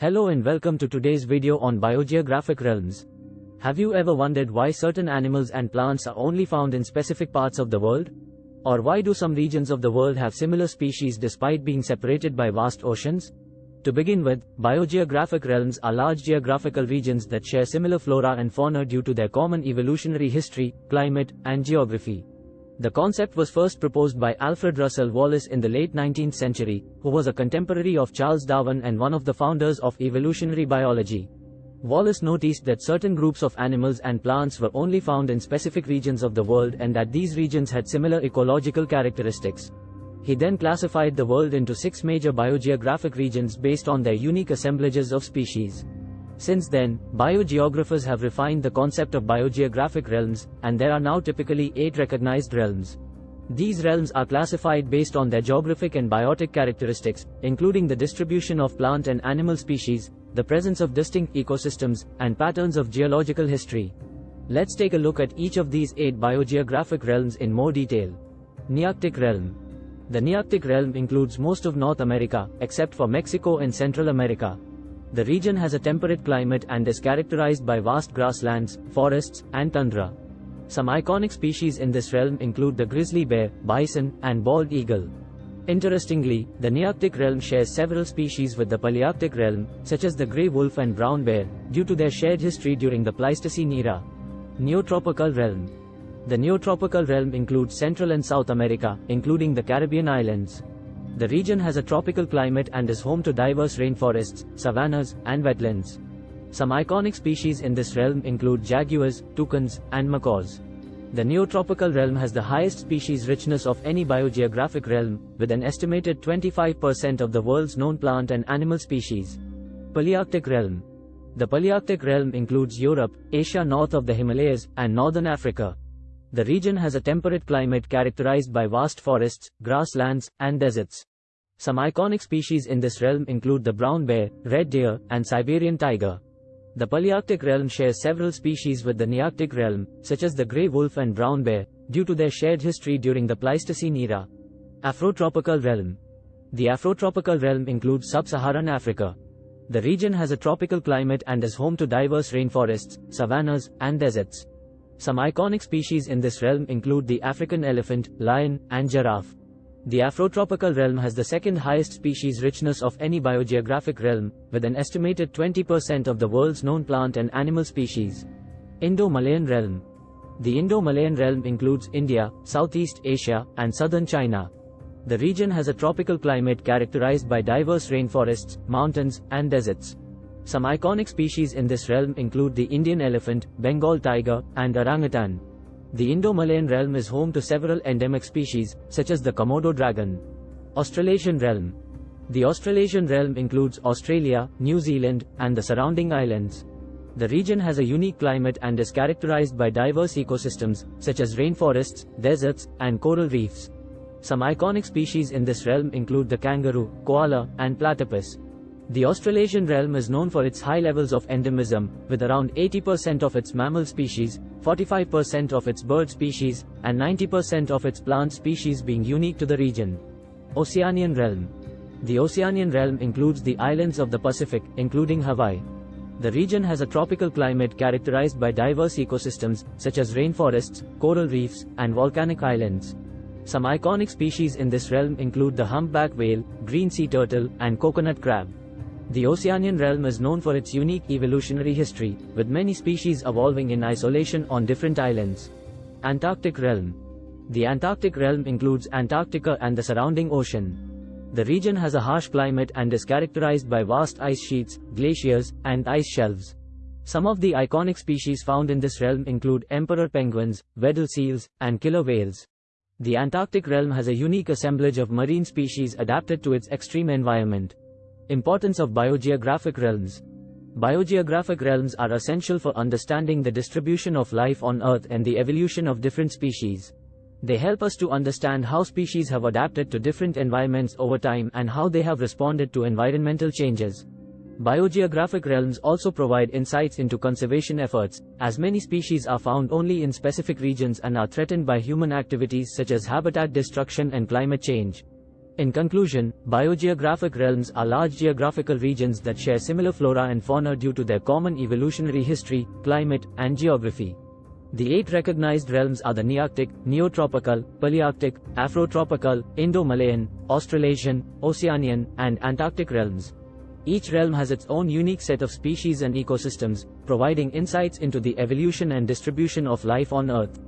Hello and welcome to today's video on biogeographic realms. Have you ever wondered why certain animals and plants are only found in specific parts of the world? Or why do some regions of the world have similar species despite being separated by vast oceans? To begin with, biogeographic realms are large geographical regions that share similar flora and fauna due to their common evolutionary history, climate, and geography. The concept was first proposed by Alfred Russel Wallace in the late 19th century, who was a contemporary of Charles Darwin and one of the founders of evolutionary biology. Wallace noticed that certain groups of animals and plants were only found in specific regions of the world and that these regions had similar ecological characteristics. He then classified the world into six major biogeographic regions based on their unique assemblages of species. Since then, biogeographers have refined the concept of biogeographic realms, and there are now typically eight recognized realms. These realms are classified based on their geographic and biotic characteristics, including the distribution of plant and animal species, the presence of distinct ecosystems, and patterns of geological history. Let's take a look at each of these eight biogeographic realms in more detail. Nearctic Realm The Nearctic Realm includes most of North America, except for Mexico and Central America. The region has a temperate climate and is characterized by vast grasslands, forests, and tundra. Some iconic species in this realm include the grizzly bear, bison, and bald eagle. Interestingly, the Nearctic realm shares several species with the Palearctic realm, such as the gray wolf and brown bear, due to their shared history during the Pleistocene era. Neotropical realm The Neotropical realm includes Central and South America, including the Caribbean islands. The region has a tropical climate and is home to diverse rainforests, savannas, and wetlands. Some iconic species in this realm include jaguars, toucans, and macaws. The Neotropical realm has the highest species richness of any biogeographic realm, with an estimated 25% of the world's known plant and animal species. Palearctic realm The Palearctic realm includes Europe, Asia north of the Himalayas, and northern Africa. The region has a temperate climate characterized by vast forests, grasslands, and deserts. Some iconic species in this realm include the brown bear, red deer, and Siberian tiger. The Palearctic realm shares several species with the Nearctic realm, such as the gray wolf and brown bear, due to their shared history during the Pleistocene era. Afrotropical realm The Afrotropical realm includes sub-Saharan Africa. The region has a tropical climate and is home to diverse rainforests, savannas, and deserts. Some iconic species in this realm include the African elephant, lion, and giraffe. The Afrotropical realm has the second highest species richness of any biogeographic realm, with an estimated 20% of the world's known plant and animal species. Indo-Malayan realm. The Indo-Malayan realm includes India, Southeast Asia, and southern China. The region has a tropical climate characterized by diverse rainforests, mountains, and deserts. Some iconic species in this realm include the Indian elephant, Bengal tiger, and orangutan. The Indo-Malayan realm is home to several endemic species, such as the Komodo dragon. Australasian realm. The Australasian realm includes Australia, New Zealand, and the surrounding islands. The region has a unique climate and is characterized by diverse ecosystems, such as rainforests, deserts, and coral reefs. Some iconic species in this realm include the kangaroo, koala, and platypus. The Australasian realm is known for its high levels of endemism, with around 80% of its mammal species, 45% of its bird species, and 90% of its plant species being unique to the region. Oceanian realm. The Oceanian realm includes the islands of the Pacific, including Hawaii. The region has a tropical climate characterized by diverse ecosystems, such as rainforests, coral reefs, and volcanic islands. Some iconic species in this realm include the humpback whale, green sea turtle, and coconut crab. The Oceanian realm is known for its unique evolutionary history, with many species evolving in isolation on different islands. Antarctic realm. The Antarctic realm includes Antarctica and the surrounding ocean. The region has a harsh climate and is characterized by vast ice sheets, glaciers, and ice shelves. Some of the iconic species found in this realm include emperor penguins, Weddell seals, and killer whales. The Antarctic realm has a unique assemblage of marine species adapted to its extreme environment. Importance of biogeographic realms. Biogeographic realms are essential for understanding the distribution of life on Earth and the evolution of different species. They help us to understand how species have adapted to different environments over time and how they have responded to environmental changes. Biogeographic realms also provide insights into conservation efforts, as many species are found only in specific regions and are threatened by human activities such as habitat destruction and climate change. In conclusion, biogeographic realms are large geographical regions that share similar flora and fauna due to their common evolutionary history, climate, and geography. The eight recognized realms are the Nearctic, Neotropical, Palearctic, Afrotropical, Indo-Malayan, Australasian, Oceanian, and Antarctic realms. Each realm has its own unique set of species and ecosystems, providing insights into the evolution and distribution of life on Earth.